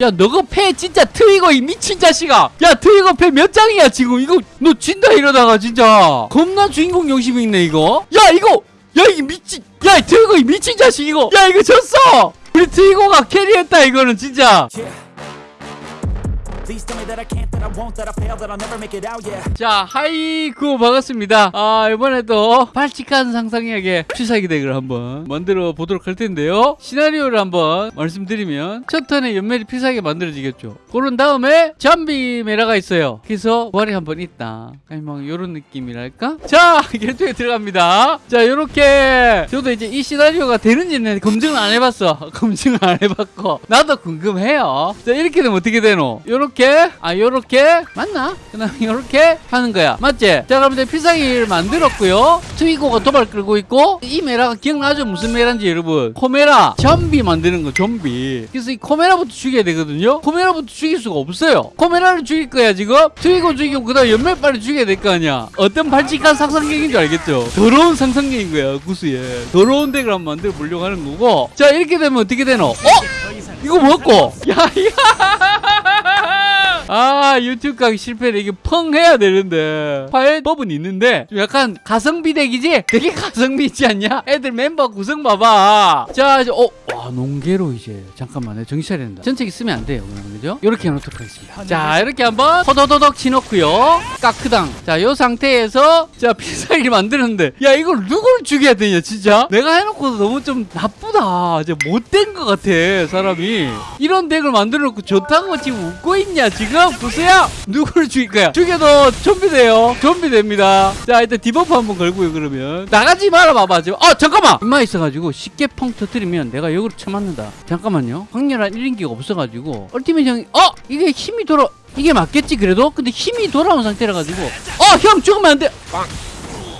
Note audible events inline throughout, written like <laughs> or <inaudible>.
야 너거 패 진짜 트위거 이 미친 자식아. 야 트위거 패 몇 장이야 지금? 이거 너 진다 이러다가 진짜. 겁나 주인공 욕심이 있네 이거. 야 이거! 야 이게 미친 야이 트위거 이 미친 자식 이거. 야 이거 졌어! 우리 트위거가 캐리했다 이거는 진짜 자 하이구 반갑습니다. 아 이번에도 발칙한 상상력의 필살기 덱을 한번 만들어 보도록 할 텐데요. 시나리오를 한번 말씀드리면 첫 턴에 연멜이 필살기 만들어지겠죠. 그런 다음에 잠비 메라가 있어요. 그래서 부활이 한번 있다. 아니 뭐 요런 느낌이랄까? 자 <laughs> 결투에 들어갑니다. 자 요렇게 저도 이제 이 시나리오가 되는지는 검증을 안 해봤어. <laughs> 검증을 안 해봤고. 나도 궁금해요. 자 이렇게 되면 어떻게 되노? 요렇게 아 요렇게? 맞나? 그 다음에 <laughs> 요렇게 하는 거야. 맞지? 자 이제 필살기를 만들었고요. 트위고가 도발 끌고 있고 이 메라가 기억나죠? 무슨 메라인지 여러분? 코메라. 좀비 만드는 거 좀비. 그래서 이 코메라부터 죽여야 되거든요. 코메라부터 죽일 수가 없어요. 코메라를 죽일 거야 지금? 트위고 죽이고 그 다음에 연멜 빨리 죽여야 될 거 아니야. 어떤 발칙한 상상력인 줄 알겠죠? 더러운 상상력인 거야 구수에. 더러운 덱을 한번 만들어 보려고 하는 거고. 자 이렇게 되면 어떻게 되노? 어? 이거 먹고. 야 야. 아 유튜브 가기 실패를 이게 펑 해야 되는데 파일 법은 있는데 좀 약간 가성비 덱이지? 되게 <laughs> 가성비 있지 않냐? 애들 멤버 구성 봐봐 자 어? 와 농계로 이제 잠깐만 정신 차려야 된다. 전체기 쓰면 안 돼요 그러면. 그죠? 이렇게 해놓도록 하겠습니다. 자 이렇게 한번 호도도덕 치놓고요. 까크당. 자 요 상태에서 자 필살기 만드는데. 야 이걸 누구를 죽여야 되냐 진짜? 내가 해놓고도 너무 좀 나쁘다. 이제 못된 것 같아 사람이. 이런 deck을 만들어 놓고 좋다고 지금 웃고 있냐 지금? 구수야 누구를 죽일 거야? 죽여도 좀비 돼요. 좀비 됩니다. 자 일단 debuff 한번 걸고요 그러면. 나가지 마라 봐봐 지금. 어 잠깐만! 인마 있어가지고 쉽게 펑 터뜨리면 내가 역으로 쳐맞는다. 잠깐만요. 확실한 1인기가 없어가지고. ultimate 형이 어! 이게 힘이 돌아 이게 맞겠지 그래도? 근데 힘이 돌아온 상태라 가지고. 어 형 죽으면 안돼!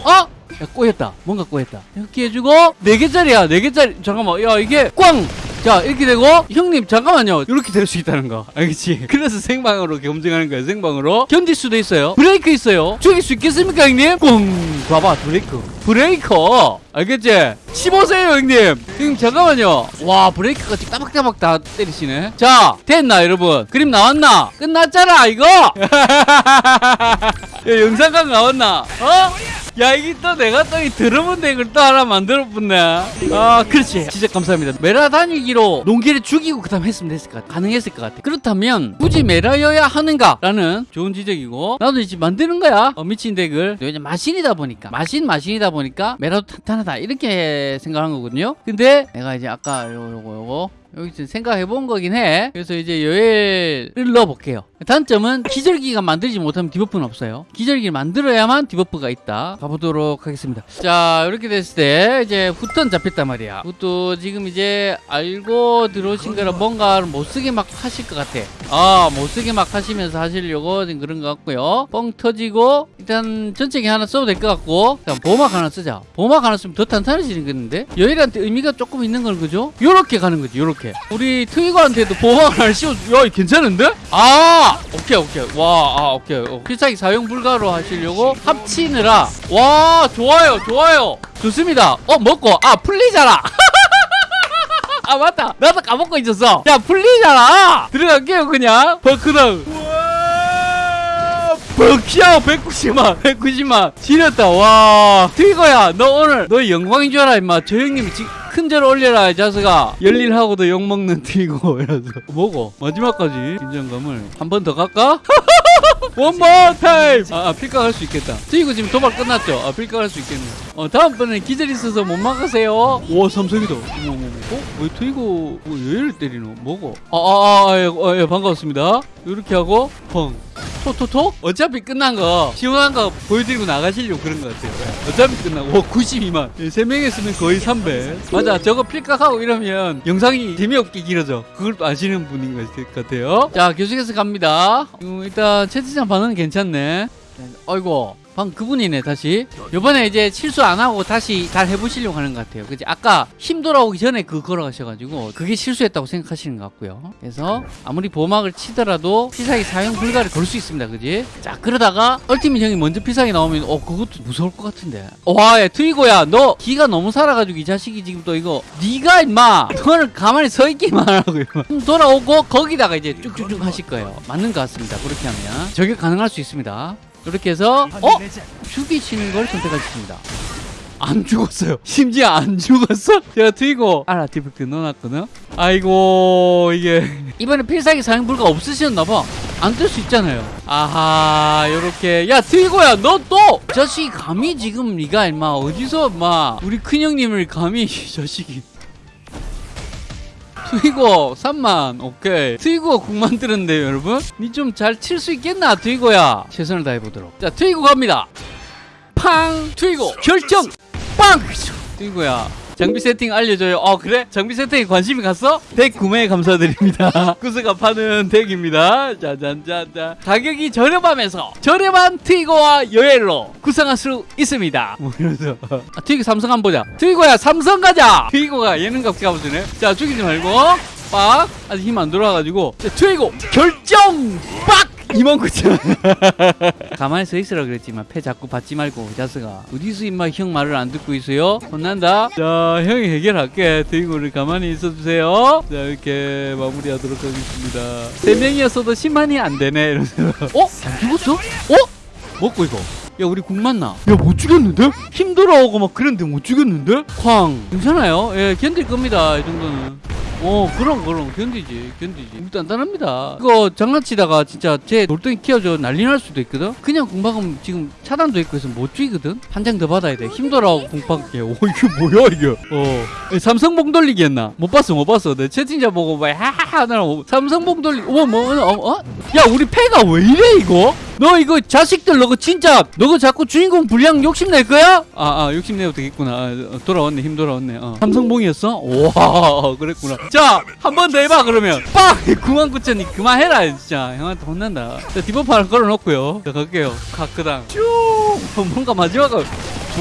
어? 야 꼬였다. 뭔가 꼬였다. 이렇게 해주고. 4개짜리야 4개짜리. 잠깐만 야 이게 꽝 자 이렇게 되고 형님 잠깐만요. 이렇게 될 수 있다는 거. 알겠지? <laughs> 그래서 생방으로 검증하는 거야 생방으로. 견딜 수도 있어요. 브레이크 있어요. 죽일 수 있겠습니까 형님? 꽝 봐봐 브레이크. 브레이커. 알겠지? 15세요 형님. 형님 잠깐만요. 와 브레이크가 지금 따박따박 다 때리시네. 자 됐나 여러분? 그림 나왔나? 끝났잖아 이거? <laughs> 야, 영상각 나왔나? 어? 야 이게 또 내가 또 이 더러운 deck을 또 하나 만들어 붙네. 아 그렇지. 진짜 감사합니다. 메라 다니기로 농기를 죽이고 그 다음 했으면 됐을 것 같아. 가능했을 것 같아. 그렇다면 굳이 메라여야 하는가 라는 좋은 지적이고 나도 이제 만드는 거야. 어, 미친 deck을. 이제 마신이다 보니까 마신 마신이다 보니까 메라도 탄탄하다. 이렇게 생각한 거거든요. 근데 내가 이제 아까 요거 요거 요거 여기 지금 생각해 본 거긴 해. 그래서 이제 여엘을 넣어 볼게요. 단점은 기절기가 만들지 못하면 debuff는 없어요. 기절기를 만들어야만 debuff가 있다. 가보도록 하겠습니다. 자, 이렇게 됐을 때 이제 후턴 잡혔단 말이야. 후턴 지금 이제 알고 들어오신 거라 뭔가를 못 쓰게 막 하실 것 같아. 아, 못 쓰게 막 하시면서 하시려고 지금 그런 것 같고요. 뻥 터지고 일단 전체기 하나 써도 될 것 같고 일단 보막 하나 쓰자. 보막 하나 쓰면 더 탄탄해지는 건데 여엘한테 의미가 조금 있는 건 그죠? 요렇게 가는 거지. 요렇게. 우리 트위거한테도 하나 씌워. 야, 괜찮은데? 아, 오케이 오케이. 와, 아 오케이. 어, 필살기 사용 불가로 하시려고 합치느라. 와, 좋아요, 좋아요. 좋습니다. 어, 먹고 아 풀리잖아. <laughs> 아 맞다 나도 까먹고 있었어 야 풀리잖아 들어갈게요 그냥 버크당 버키야 190만 190만 지렸다 와 트위거야 너 오늘 너 영광인 줄 알아 임마 저 형님이 지금 큰절 올려라 이 자식아 열일하고도 욕먹는 트위거 <laughs> 이라서 뭐고 마지막까지 긴장감을 한 번 더 갈까? <laughs> One more time! 아, 아 필각 할 수 있겠다. 트위거 지금 도발 끝났죠? 아, 필각 할 수 있겠네. 어, 다음번에 기절 있어서 못 막으세요. 와, 삼성이다. 어머, 어머, 어머. 어? 왜 트위거 뭐 얘를 때리노? 뭐고? 아, 아, 아, 예, 어, 예, 반갑습니다. 이렇게 하고, 펑. 토토토? 어차피 끝난 거 시원한 거 보여드리고 나가시려고 그런 것 같아요. 예. 어차피 끝나고. 오 92만. 예, 3명 했으면 거의 300 맞아 저거 필각하고 이러면 영상이 재미없게 길어져. 그걸 또 아시는 분인 것 같아요. 자 계속해서 갑니다. 음, 일단 채팅창 반응 괜찮네. 아이고 방금 그분이네 다시. 요번에 이제 실수 안 하고 다시 잘 해보시려고 하는 것 같아요. 그지? 아까 힘 돌아오기 전에 그 걸어가셔가지고 그게 실수했다고 생각하시는 것 같고요. 그래서 아무리 보호막을 치더라도 필살기 사용 불가를 걸 수 있습니다. 그지? 자 그러다가 얼티밋 형이 먼저 필살기 나오면 어 그것도 무서울 것 같은데. 와야 트위고야. 너 기가 너무 살아가지고 이 자식이 지금 또 이거 네가 임마. 너는 가만히 서 있기만 하라고 힘 돌아오고 거기다가 이제 쭉쭉쭉 하실 거예요. 맞는 것 같습니다. 그렇게 하면 저게 가능할 수 있습니다 이렇게 해서 어? 죽이시는 걸 선택하셨습니다. 안 죽었어요. 심지어 안 죽었어? <laughs> 제가 트이고 알아 디펙트 넣어놨거든? 아이고 이게. 이번에 필살기 사용 불가 없으셨나봐. 안 뜰 수 있잖아요. 아하 요렇게. 야 트이고야 너 또! 자식이 감히 지금 네가 임마 어디서 마 우리 큰형님을 감히 이 자식이 트위고 3만 오케이. 트위고가 9만 뜨는데요 여러분? 니 좀 잘 칠 수 있겠나 트위고야? 최선을 다해보도록. 자 트위고 갑니다. 팡 트위고 결정! 빵! 트위고야 장비 세팅 알려줘요. 어 그래? 장비 세팅에 관심이 갔어? 덱 구매 감사드립니다. <laughs> 구스가 파는 덱입니다. 짜잔짜잔 가격이 저렴하면서 저렴한 트위고와 여엘로 구성할 수 있습니다. <laughs> 뭐 이러면서 아, 트위고 삼성 한번 보자. 트위고야 삼성 가자! 트위고가 예능값 가보시네. 자 죽이지 말고. 빡! 아직 힘안 돌아가지고. 자, 트위고 결정! 빡 29,000원 가만히 서 있으라 그랬지만 패 자꾸 받지 말고 자스가 어디서 임마 형 말을 안 듣고 있어요? 혼난다 자 형이 해결할게 트위고를 가만히 있어주세요 자 이렇게 마무리하도록 하겠습니다 세 명이었어도 10만이 안 되네 이러면서 어? 안 죽었어? 어? 먹고 이거 야 우리 국 맞나? 야못 죽였는데? 힘 돌아오고 막 그랬는데 못 죽였는데? 쾅 괜찮아요 예 견딜 겁니다 이 정도는 어 그럼 그럼. 견디지 견디지. 우리 단단합니다. 이거 장난치다가 진짜 제 돌덩이 키워줘 난리 날 수도 있거든? 그냥 공박은 지금 차단도 있고 해서 못 죽이거든? 한 장 더 받아야 돼. 힘들어하고 공박게 오 이게 뭐야 이게? 어. 예, 삼성 봉 돌리기 했나? 못 봤어 못 봤어. 내 채팅자 보고 막 하하하 하느라 삼성 봉 돌리 어머 뭐 어, 어? 야 우리 패가 왜 이래 이거 너 이거 자식들 너거 진짜 너거 자꾸 주인공 분량 욕심낼 거야? 아, 아 욕심내도 되겠구나. 아, 어, 돌아왔네 힘 돌아왔네. 어. 삼성봉이었어? 와 그랬구나. 자 한 번 더 해봐 그러면. 빡! 99,000이 그만해라 진짜. 형한테 혼난다. 자 하나 걸어놓고요. 자 갈게요. 카크당 쭉! 뭔가 마지막은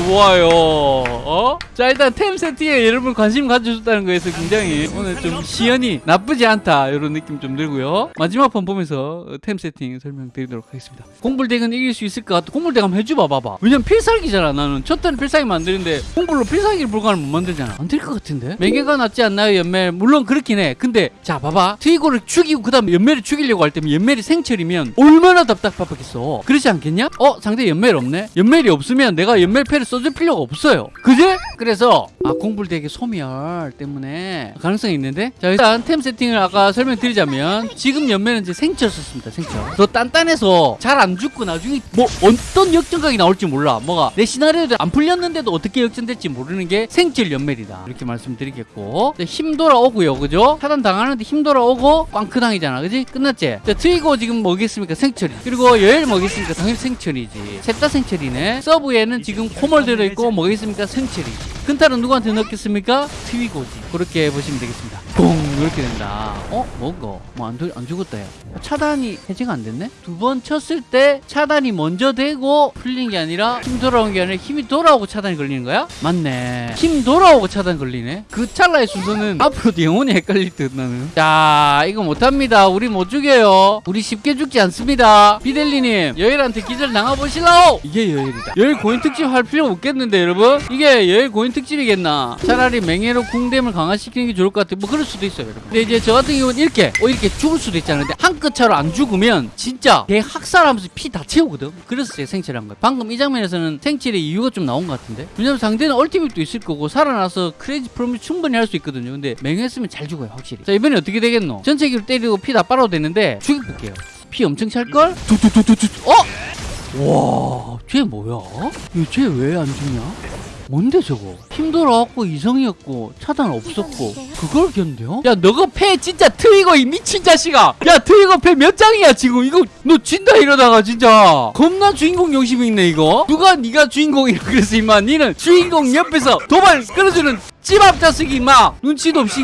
좋아요. 어? 자 일단 템 세팅에 여러분 관심 가져줬다는 거에서 굉장히 오늘 좀 시연이 나쁘지 않다 이런 느낌 좀 들고요. 마지막 판 보면서 템 세팅 설명드리도록 하겠습니다. 공불덱은 이길 수 있을 것 같아. 공불덱 한번 해줘봐 봐봐. 왜냐면 필살기잖아 나는. 첫 턴에 필살기 만드는데 공불로 필살기를 불가를 못 만들잖아. 안 될 것 같은데? 매개가 낫지 않나요 연멜? 물론 그렇긴 해. 근데 자 봐봐. 트위고를 죽이고 그 다음에 연멜을 죽이려고 할 때면 연멜이 생철이면 얼마나 답답하겠어. 그렇지 않겠냐? 어 상대 연멜 없네? 연멜이 없으면 내가 연멜 패를 써줄 필요가 없어요. 그지? 그래서 아 공불덱의 소멸 때문에 가능성이 있는데 자 일단 템 세팅을 아까 설명드리자면 지금 연멜은 이제 생철 썼습니다. 생철. 더 단단해서 잘 안 죽고 나중에 뭐 어떤 역전각이 나올지 몰라. 뭐가 내 시나리오도 안 풀렸는데도 어떻게 역전될지 모르는 게 생철 연멜이다. 이렇게 말씀드리겠고 자, 힘 돌아오고요. 그죠? 차단 당하는데 힘 돌아오고 꽝크 당이잖아. 그지? 끝났지? 자 트위고 지금 뭐겠습니까? 생철이. 그리고 여엘 뭐겠습니까? 당연히 생철이지. 셋다 생철이네. 서브에는 지금 코멀 들어 있고 뭐겠습니까? 생철이지. 근탈은 누구한테 넣겠습니까? 트위고지. 그렇게 보시면 되겠습니다. 공 이렇게 된다. 어? 뭐고? 뭐안 안 죽었다 야. 차단이 해제가 안 됐네? 두 번 쳤을 때 차단이 먼저 되고 풀린 게 아니라 힘 돌아온 게 아니라 힘이 돌아오고 차단이 걸리는 거야? 맞네. 힘 돌아오고 차단 걸리네. 그 찰나의 순서는 앞으로도 영원히 헷갈릴 듯 나는. 자, 이거 못합니다. 우리 못 죽여요. 우리 쉽게 죽지 않습니다. 비델리님, 여일한테 기절 당해보실라오? 이게 여일이다. 여일 고인 특집 할 필요 없겠는데, 여러분? 이게 여일 고인 특집이겠나? 차라리 맹해로 궁댐을 강화시키는 게 좋을 것 같아. 뭐 그럴 수도 있어요, 여러분. 근데 이제 저 같은 경우는 이렇게, 어, 이렇게 죽을 수도 있잖아요. 근데 한끗 차로 안 죽으면 진짜 개 학살하면서 피 다 채우거든. 그래서 제가 생체를 한 거예요. 방금 이 장면에서는 생체의 이유가 좀 나온 것 같은데. 왜냐면 상대는 얼티밋도 있을 거고 살아나서 crazy prom이 충분히 할 수 있거든요. 근데 맹했으면 잘 죽어요, 확실히. 자, 이번에 어떻게 되겠노? 전체기로 때리고 피 다 빨아도 되는데 죽여볼게요. 피 엄청 찰걸? 어? 와, 쟤 뭐야? 쟤 왜 안 죽냐? 뭔데 저거? 힘들어갖고 이성이었고 차단 없었고 그걸 견뎌? 야 너가 패 진짜 트위거 이 미친 자식아! 야 트위거 패 몇 장이야 지금? 이거 너 진다 이러다가 진짜. 겁나 주인공 욕심이 있네 이거. 누가 네가 주인공이라 그랬어 임마. 니는 주인공 옆에서 도발 끌어주는 찌밥 자식이 임마. 눈치도 없이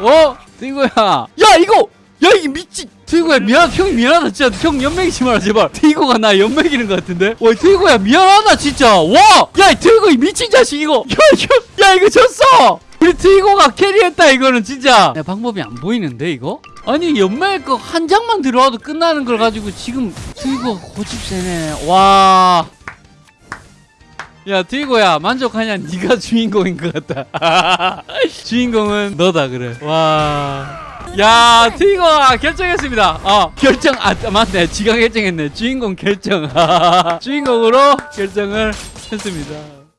어? 트위거야. 야 이거! 야 이게 미친 트이고야 미안 형 미안하다 진짜. 형 연맥이지 마라 제발. 트이고가 나 연맥이는 것 같은데? 와 트이고야 미안하다 진짜. 와야 트이고 이 미친 자식 이거. 야, 야, 야 이거 졌어! 우리 트이고가 캐리했다 이거는 진짜. 야, 방법이 안 보이는데 이거? 아니 연맥 거한 장만 들어와도 끝나는 걸 가지고 지금 트이고가 고집세네. 와. 야, 트이고야, 만족하냐? 네가 <laughs> 주인공인 것 같다. <laughs> 주인공은 너다, 그래. 와. 야, 트이고가 결정했습니다. 어, 결정, 아, 맞네. 지가 결정했네. 주인공 결정. <laughs> 주인공으로 결정을 했습니다.